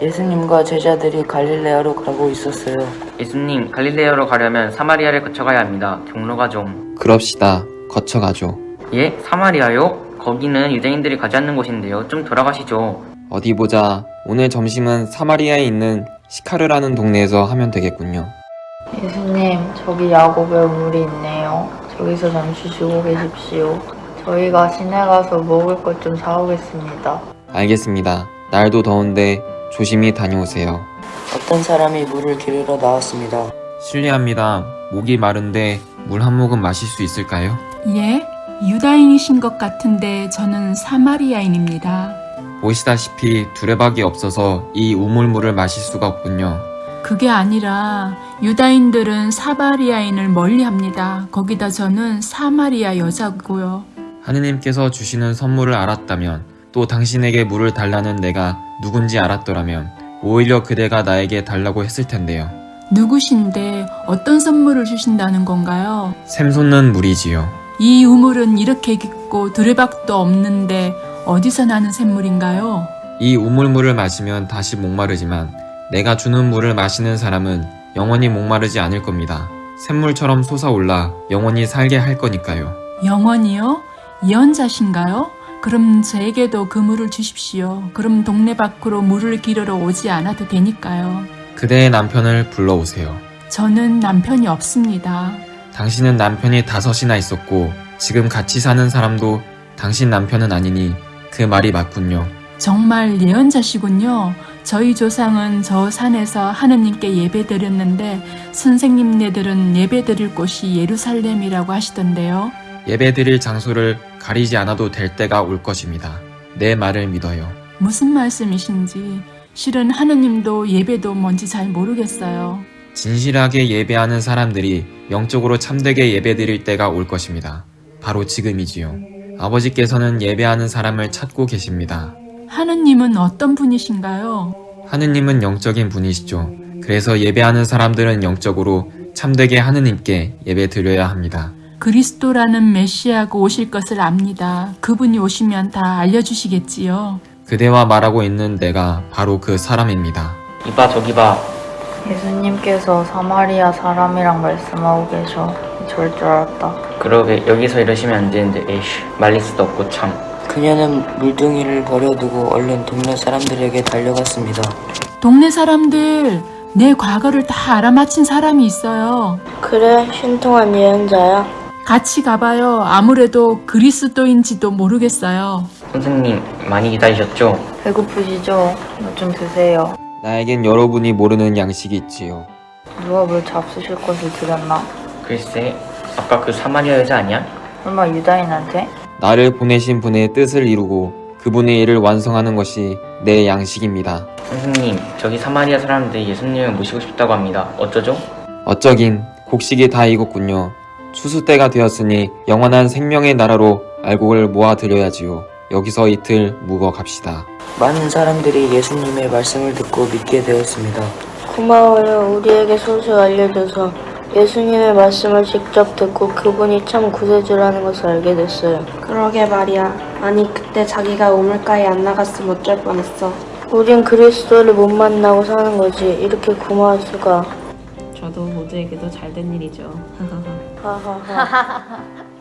예수님과 제자들이 갈릴레아로 가고 있었어요. 예수님, 갈릴레아로 가려면 사마리아를 거쳐가야 합니다. 경로가 좀. 그럽시다. 거쳐가죠. 예? 사마리아요? 거기는 유대인들이 가지 않는 곳인데요. 좀 돌아가시죠. 어디 보자. 오늘 점심은 사마리아에 있는 시카르라는 동네에서 하면 되겠군요. 예수님, 저기 야곱의 우물이 있네요. 저기서 잠시 쉬고 계십시오. 저희가 시내 가서 먹을 것 좀 사오겠습니다. 알겠습니다. 날도 더운데 조심히 다녀오세요. 어떤 사람이 물을 기르러 나왔습니다. 실례합니다. 목이 마른데 물 한 모금 마실 수 있을까요? 예? 유다인이신 것 같은데 저는 사마리아인입니다. 보시다시피 두레박이 없어서 이 우물물을 마실 수가 없군요. 그게 아니라 유다인들은 사마리아인을 멀리합니다. 거기다 저는 사마리아 여자고요. 하느님께서 주시는 선물을 알았다면 또 당신에게 물을 달라는 내가 누군지 알았더라면 오히려 그대가 나에게 달라고 했을 텐데요. 누구신데 어떤 선물을 주신다는 건가요? 샘솟는 물이지요. 이 우물은 이렇게 깊고 두레박도 없는데 어디서 나는 샘물인가요? 이 우물물을 마시면 다시 목마르지만 내가 주는 물을 마시는 사람은 영원히 목마르지 않을 겁니다. 샘물처럼 솟아올라 영원히 살게 할 거니까요. 영원이요? 예언자신가요? 그럼 저에게도 그 물을 주십시오. 그럼 동네 밖으로 물을 기르러 오지 않아도 되니까요. 그대의 남편을 불러오세요. 저는 남편이 없습니다. 당신은 남편이 다섯이나 있었고 지금 같이 사는 사람도 당신 남편은 아니니 그 말이 맞군요. 정말 예언자시군요. 저희 조상은 저 산에서 하느님께 예배드렸는데 선생님네들은 예배드릴 곳이 예루살렘이라고 하시던데요. 예배드릴 장소를 가리지 않아도 될 때가 올 것입니다. 내 말을 믿어요. 무슨 말씀이신지 실은 하느님도 예배도 뭔지 잘 모르겠어요. 진실하게 예배하는 사람들이 영적으로 참되게 예배드릴 때가 올 것입니다. 바로 지금이지요. 아버지께서는 예배하는 사람을 찾고 계십니다. 하느님은 어떤 분이신가요? 하느님은 영적인 분이시죠. 그래서 예배하는 사람들은 영적으로 참되게 하느님께 예배 드려야 합니다. 그리스도라는 메시아가 오실 것을 압니다. 그분이 오시면 다 알려주시겠지요. 그대와 말하고 있는 내가 바로 그 사람입니다. 이봐, 저기 봐. 예수님께서 사마리아 사람이랑 말씀하고 계셔. 저럴 줄 알았다. 그러게, 여기서 이러시면 안 되는데, 에이씨, 말릴 수도 없고 참. 그녀는 물둥이를 버려두고 얼른 동네 사람들에게 달려갔습니다. 동네 사람들, 내 과거를 다 알아맞힌 사람이 있어요. 그래, 신통한 예언자야. 같이 가봐요. 아무래도 그리스도인지도 모르겠어요. 선생님, 많이 기다리셨죠? 배고프시죠? 뭐 좀 드세요. 나에겐 여러분이 모르는 양식이 있지요. 누가 물 잡수실 것을 드렸나? 글쎄, 아까 그 사마리아 여자 아니야? 설마 유다인한테? 나를 보내신 분의 뜻을 이루고 그분의 일을 완성하는 것이 내 양식입니다. 선생님, 저기 사마리아 사람들이 예수님을 모시고 싶다고 합니다. 어쩌죠? 어쩌긴 곡식이 다 익었군요. 추수 때가 되었으니 영원한 생명의 나라로 알곡을 모아드려야지요. 여기서 이틀 묵어 갑시다. 많은 사람들이 예수님의 말씀을 듣고 믿게 되었습니다. 고마워요. 우리에게 소식 알려줘서 예수님의 말씀을 직접 듣고 그분이 참 구세주라는 것을 알게 됐어요. 그러게 말이야. 아니 그때 자기가 우물가에 안 나갔으면 어쩔 뻔했어. 우린 그리스도를 못 만나고 사는 거지. 이렇게 고마울 수가. 저도 모두에게도 잘된 일이죠. 하하하.